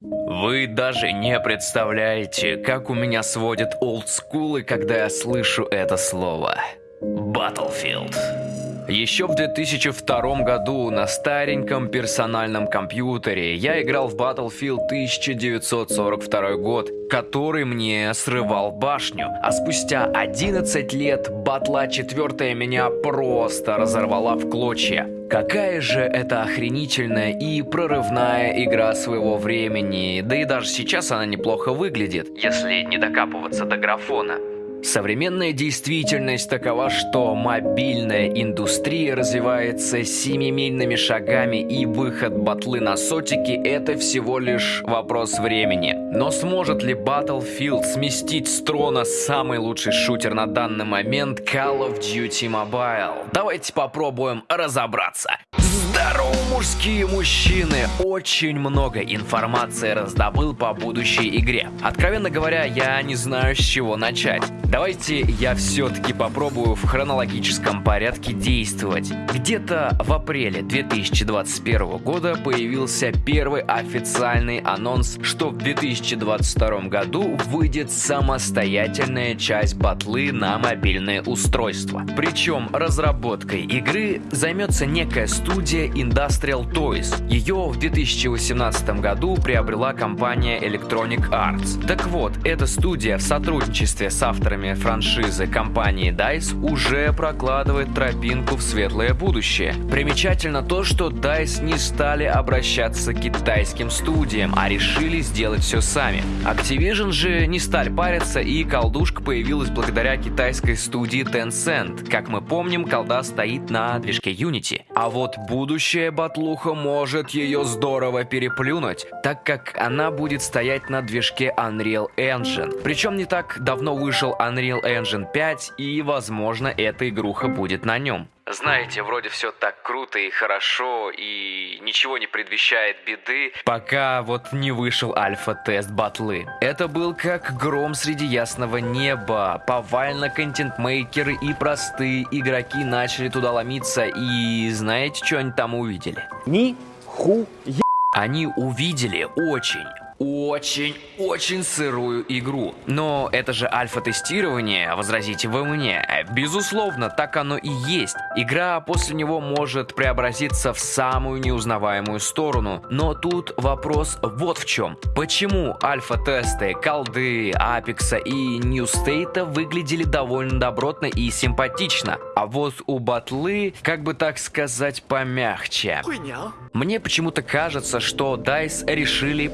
Вы даже не представляете, как у меня сводят олдскулы, когда я слышу это слово. Battlefield. Еще в 2002 году на стареньком персональном компьютере я играл в Battlefield 1942 год, который мне срывал башню. А спустя 11 лет батла 4 меня просто разорвала в клочья. Какая же это охренительная и прорывная игра своего времени, да и даже сейчас она неплохо выглядит, если не докапываться до графона. Современная действительность такова, что мобильная индустрия развивается семимильными шагами и выход батлы на сотики – это всего лишь вопрос времени. Но сможет ли Battlefield сместить с трона самый лучший шутер на данный момент Call of Duty Mobile? Давайте попробуем разобраться. Здорово, мужские мужчины! Очень много информации раздобыл по будущей игре. Откровенно говоря, я не знаю, с чего начать. Давайте я все-таки попробую в хронологическом порядке действовать. Где-то в апреле 2021 года появился первый официальный анонс, что в 2022 году выйдет самостоятельная часть батлы на мобильное устройство. Причем разработкой игры займется некая студия Industrial Toys. Ее в 2018 году приобрела компания Electronic Arts. Так вот, эта студия в сотрудничестве с авторами франшизы компании DICE уже прокладывает тропинку в светлое будущее. Примечательно то, что DICE не стали обращаться к китайским студиям, а решили сделать все сами. Activision же не стали париться и колдушка появилась благодаря китайской студии Tencent. Как мы помним, колда стоит на движке Unity. А вот будущее батлуха может ее здорово переплюнуть, так как она будет стоять на движке Unreal Engine. Причем не так давно вышел Unreal Engine 5, и, возможно, эта игруха будет на нем. Знаете, вроде все так круто и хорошо, и ничего не предвещает беды, пока вот не вышел альфа-тест батлы. Это был как гром среди ясного неба. Повально контентмейкеры и простые игроки начали туда ломиться, и знаете, что они там увидели? Ни ху Они увидели очень, очень-очень сырую игру. Но это же альфа-тестирование, возразите вы мне. Безусловно, так оно и есть. Игра после него может преобразиться в самую неузнаваемую сторону. Но тут вопрос вот в чем. Почему альфа-тесты, колды, апекса и ньюстейта выглядели довольно добротно и симпатично, а вот у батлы, как бы так сказать, помягче. Мне почему-то кажется, что DICE решили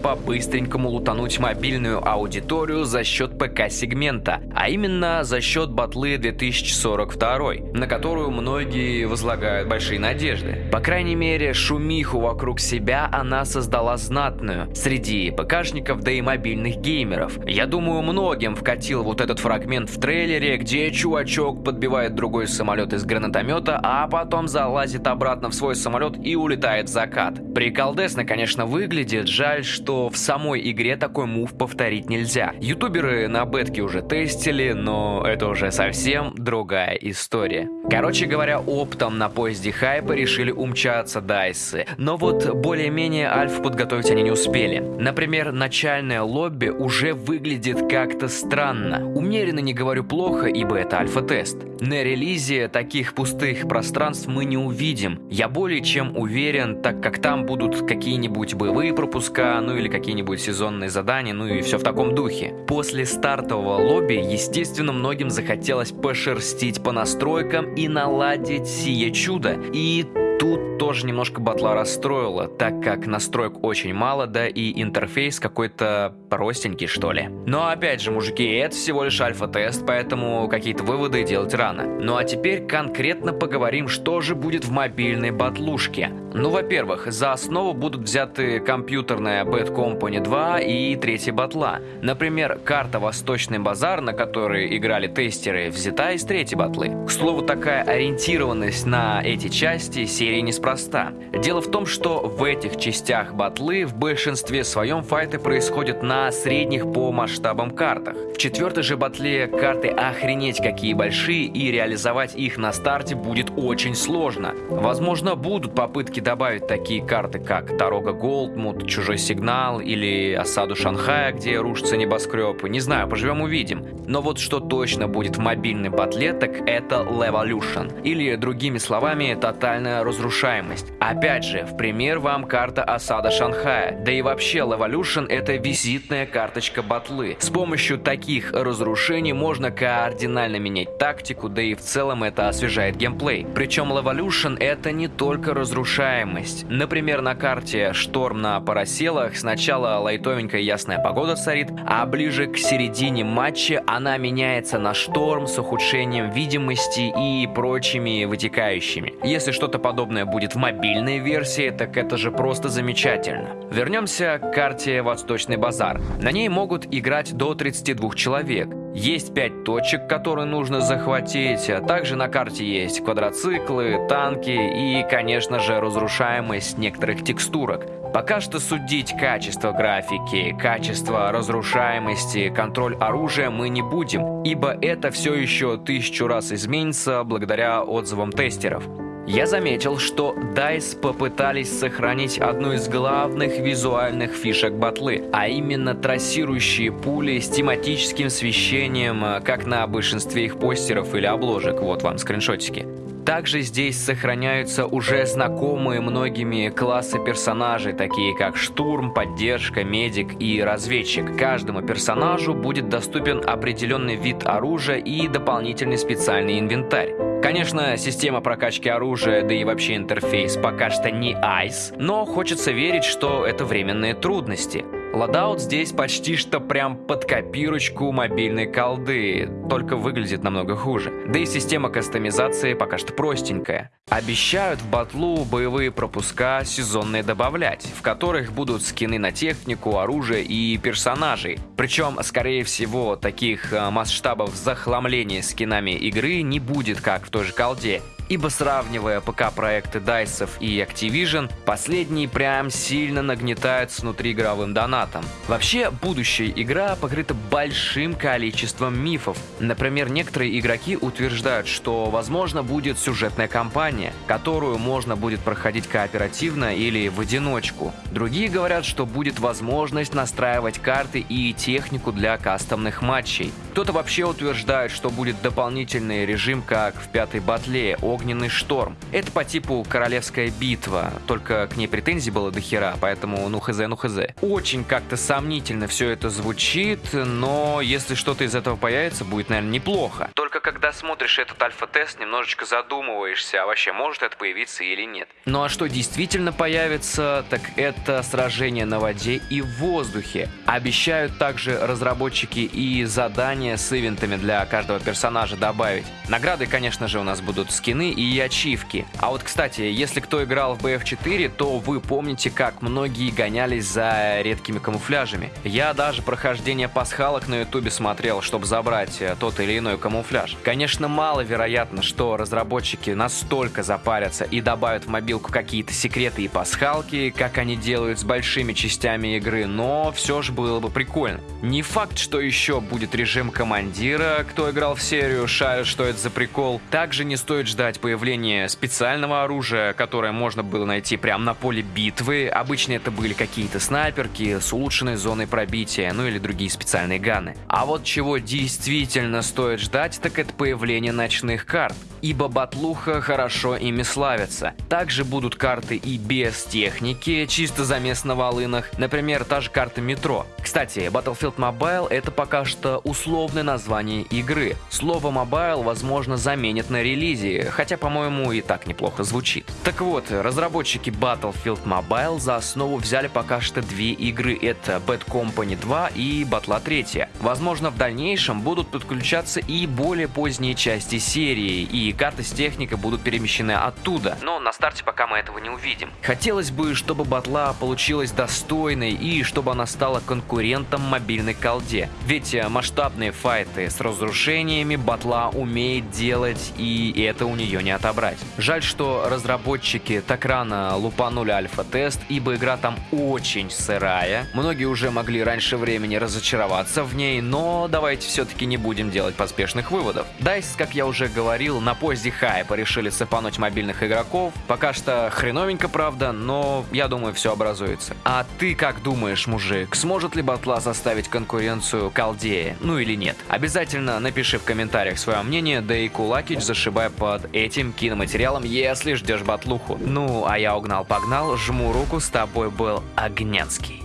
по-быстренькому лутануть мобильную аудиторию за счет ПК-сегмента, а именно за счет батлы 2042, на которую многие возлагают большие надежды. По крайней мере, шумиху вокруг себя она создала знатную среди ПКшников, да и мобильных геймеров. Я думаю, многим вкатил вот этот фрагмент в трейлере, где чувачок подбивает другой самолет из гранатомета, а потом залазит обратно в свой самолет и улетает в закат. Приколдесно, конечно, выглядит, жаль, что в самой игре такой мув повторить нельзя. Ютуберы на бетке уже тестили, но это уже совсем другая история. Короче говоря, оптом на поезде хайпа решили умчаться дайсы. Но вот более-менее альф подготовить они не успели. Например, начальное лобби уже выглядит как-то странно. Умеренно не говорю плохо, ибо это альфа-тест. На релизе таких пустых пространств мы не увидим. Я более чем уверен, так как там будут какие-нибудь боевые пропуска, ну или какие-нибудь сезонные задания, ну и все в таком духе. После стартового лобби, естественно, многим захотелось пошерстить по настройкам и наладить сие чудо. И Тут тоже немножко батла расстроила, так как настроек очень мало, да и интерфейс какой-то простенький, что ли. Но опять же, мужики, это всего лишь альфа-тест, поэтому какие-то выводы делать рано. Ну а теперь конкретно поговорим, что же будет в мобильной батлушке. Ну, во-первых, за основу будут взяты компьютерная Bad Company 2 и третья батла. Например, карта Восточный базар, на которой играли тестеры, взята из третьей батлы. К слову, такая ориентированность на эти части серии неспроста. Дело в том, что в этих частях батлы в большинстве своем файты происходят на средних по масштабам картах. В четвертой же батле карты охренеть какие большие и реализовать их на старте будет очень сложно. Возможно, будут попытки добавить такие карты, как Дорога Голдмут, Чужой сигнал или Осаду Шанхая, где рушится небоскреб. Не знаю, поживем увидим. Но вот что точно будет в мобильной батле, так это Levolution. Или, другими словами, тотальная разрушаемость. Опять же, в пример вам карта Осада Шанхая. Да и вообще, Levolution это визитная карточка батлы. С помощью таких разрушений можно кардинально менять тактику, да и в целом это освежает геймплей. Причем Levolution это не только разрушаемость. Например, на карте Шторм на Параселах сначала лайтовенькая ясная погода царит, а ближе к середине матча она меняется на Шторм с ухудшением видимости и прочими вытекающими. Если что-то подобное будет в мобильной версии, так это же просто замечательно. Вернемся к карте Восточный базар. На ней могут играть до 32 человек. Есть 5 точек, которые нужно захватить, а также на карте есть квадроциклы, танки и, конечно же, разрушаемость некоторых текстурок. Пока что судить качество графики, качество разрушаемости, контроль оружия мы не будем, ибо это все еще тысячу раз изменится благодаря отзывам тестеров. Я заметил, что DICE попытались сохранить одну из главных визуальных фишек батлы, а именно трассирующие пули с тематическим освещением, э, как на большинстве их постеров или обложек. Вот вам скриншотики. Также здесь сохраняются уже знакомые многими классы персонажей, такие как штурм, поддержка, медик и разведчик. Каждому персонажу будет доступен определенный вид оружия и дополнительный специальный инвентарь. Конечно, система прокачки оружия, да и вообще интерфейс пока что не ICE, но хочется верить, что это временные трудности. Ладаут здесь почти что прям под копирочку мобильной колды, только выглядит намного хуже. Да и система кастомизации пока что простенькая. Обещают в батлу боевые пропуска сезонные добавлять, в которых будут скины на технику, оружие и персонажей. Причем, скорее всего, таких э, масштабов захламления скинами игры не будет, как в той же колде, ибо сравнивая ПК-проекты DICE и Activision, последние прям сильно нагнетают с внутриигровым донатом. Вообще, будущая игра покрыта большим количеством мифов. Например, некоторые игроки утверждают, что возможно будет сюжетная кампания, которую можно будет проходить кооперативно или в одиночку. Другие говорят, что будет возможность настраивать карты и технику для кастомных матчей. Кто-то вообще утверждает, что будет дополнительный режим, как в пятой батле, огненный шторм. Это по типу королевская битва, только к ней претензий было до хера, поэтому ну хз, ну хз. Очень как-то сомнительно все это звучит, но если что-то из этого появится, будет, наверное, неплохо. Только когда смотришь этот альфа-тест, немножечко задумываешься, а вообще может это появиться или нет. Ну а что действительно появится, так это сражение на воде и в воздухе. Обещают также разработчики и задания с ивентами для каждого персонажа добавить. Награды, конечно же, у нас будут скины и ачивки. А вот, кстати, если кто играл в BF4, то вы помните, как многие гонялись за редкими камуфляжами. Я даже прохождение пасхалок на ютубе смотрел, чтобы забрать э, тот или иной камуфляж. Конечно, маловероятно, что разработчики настолько запарятся и добавят в мобилку какие-то секреты и пасхалки, как они делают с большими частями игры, но все же было бы прикольно. Не факт, что еще будет режим командира, кто играл в серию, шарит, что это за прикол. Также не стоит ждать появления специального оружия, которое можно было найти прямо на поле битвы. Обычно это были какие-то снайперки с улучшенной зоной пробития, ну или другие специальные ганы. А вот чего действительно стоит ждать, так это появление ночных карт ибо Батлуха хорошо ими славится. Также будут карты и без техники, чисто за мест на волынах, например, та же карта метро. Кстати, Battlefield Mobile это пока что условное название игры. Слово Mobile, возможно, заменят на релизе, хотя, по-моему, и так неплохо звучит. Так вот, разработчики Battlefield Mobile за основу взяли пока что две игры. Это Bad Company 2 и Батла 3. Возможно, в дальнейшем будут подключаться и более поздние части серии, и карты с техникой будут перемещены оттуда. Но на старте пока мы этого не увидим. Хотелось бы, чтобы батла получилась достойной и чтобы она стала конкурентом мобильной колде. Ведь э, масштабные файты с разрушениями батла умеет делать и это у нее не отобрать. Жаль, что разработчики так рано лупанули альфа-тест, ибо игра там очень сырая. Многие уже могли раньше времени разочароваться в ней, но давайте все-таки не будем делать поспешных выводов. DICE, как я уже говорил, напомню поздний хайп и решили цепануть мобильных игроков. Пока что хреновенько, правда, но я думаю, все образуется. А ты как думаешь, мужик, сможет ли батла составить конкуренцию Колдее? Ну или нет? Обязательно напиши в комментариях свое мнение, да и Кулакич зашибай под этим киноматериалом, если ждешь батлуху. Ну, а я угнал-погнал, жму руку, с тобой был Огнянский.